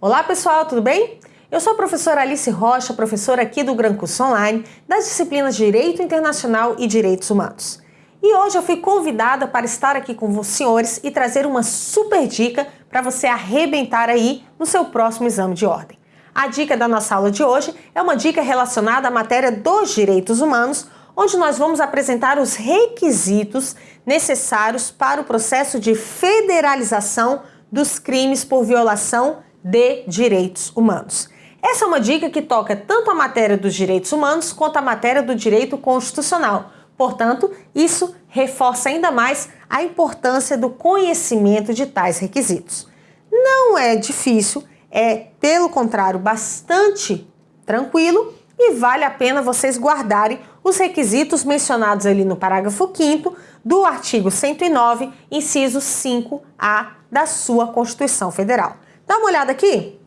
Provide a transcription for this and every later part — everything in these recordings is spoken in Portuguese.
Olá pessoal, tudo bem? Eu sou a professora Alice Rocha, professora aqui do Gran Curso Online, das disciplinas Direito Internacional e Direitos Humanos. E hoje eu fui convidada para estar aqui com os senhores e trazer uma super dica para você arrebentar aí no seu próximo exame de ordem. A dica da nossa aula de hoje é uma dica relacionada à matéria dos direitos humanos, onde nós vamos apresentar os requisitos necessários para o processo de federalização dos crimes por violação de direitos humanos. Essa é uma dica que toca tanto a matéria dos direitos humanos quanto a matéria do direito constitucional. Portanto, isso reforça ainda mais a importância do conhecimento de tais requisitos. Não é difícil, é, pelo contrário, bastante tranquilo e vale a pena vocês guardarem os requisitos mencionados ali no parágrafo 5 do artigo 109, inciso 5A da sua Constituição Federal. Dá uma olhada aqui.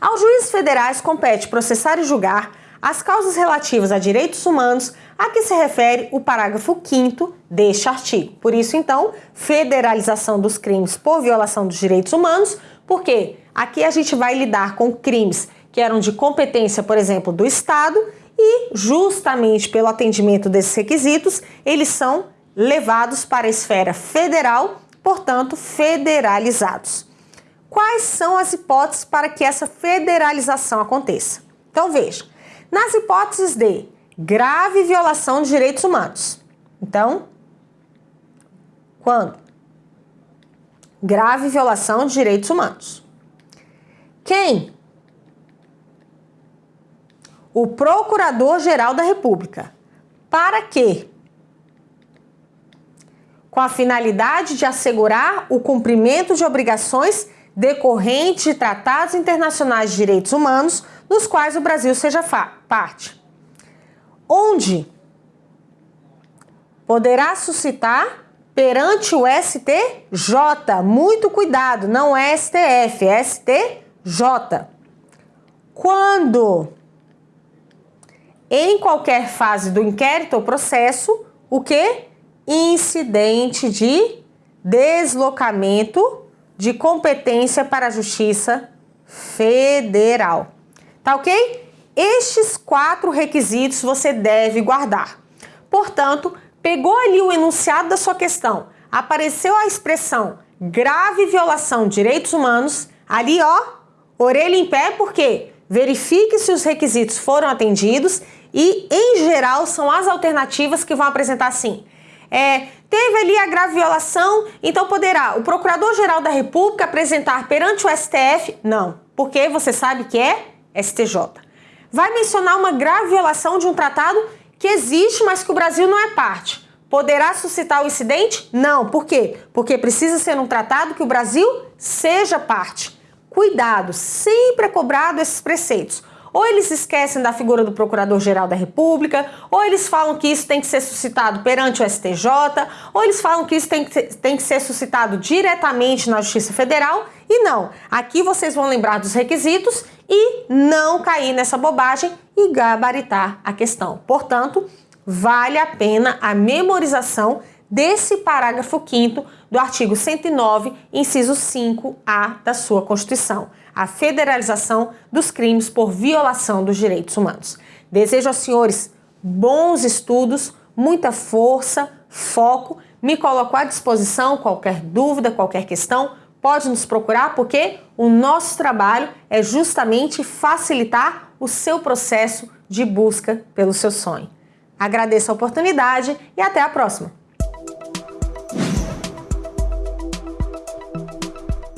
Aos juízes federais compete processar e julgar as causas relativas a direitos humanos a que se refere o parágrafo 5 deste artigo. Por isso, então, federalização dos crimes por violação dos direitos humanos, porque aqui a gente vai lidar com crimes que eram de competência, por exemplo, do Estado, e justamente pelo atendimento desses requisitos, eles são levados para a esfera federal, portanto, federalizados. Quais são as hipóteses para que essa federalização aconteça? Então veja, nas hipóteses de grave violação de direitos humanos. Então, quando? Grave violação de direitos humanos. Quem? O Procurador-Geral da República. Para quê? Com a finalidade de assegurar o cumprimento de obrigações decorrente de tratados internacionais de direitos humanos nos quais o Brasil seja parte. Onde poderá suscitar perante o STJ. Muito cuidado, não é STF, é STJ. Quando em qualquer fase do inquérito ou processo, o que? Incidente de deslocamento de competência para a Justiça Federal. Tá ok? Estes quatro requisitos você deve guardar. Portanto, pegou ali o enunciado da sua questão, apareceu a expressão grave violação de direitos humanos, ali ó, orelha em pé, porque verifique se os requisitos foram atendidos e, em geral, são as alternativas que vão apresentar assim é, teve ali a grave violação, então poderá o Procurador-Geral da República apresentar perante o STF? Não, porque você sabe que é STJ. Vai mencionar uma grave violação de um tratado que existe, mas que o Brasil não é parte. Poderá suscitar o incidente? Não. Por quê? Porque precisa ser um tratado que o Brasil seja parte. Cuidado, sempre é cobrado esses preceitos. Ou eles esquecem da figura do Procurador-Geral da República, ou eles falam que isso tem que ser suscitado perante o STJ, ou eles falam que isso tem que, tem que ser suscitado diretamente na Justiça Federal. E não, aqui vocês vão lembrar dos requisitos e não cair nessa bobagem e gabaritar a questão. Portanto, vale a pena a memorização desse parágrafo 5 do artigo 109, inciso 5A da sua Constituição a federalização dos crimes por violação dos direitos humanos. Desejo aos senhores bons estudos, muita força, foco. Me coloco à disposição, qualquer dúvida, qualquer questão, pode nos procurar porque o nosso trabalho é justamente facilitar o seu processo de busca pelo seu sonho. Agradeço a oportunidade e até a próxima!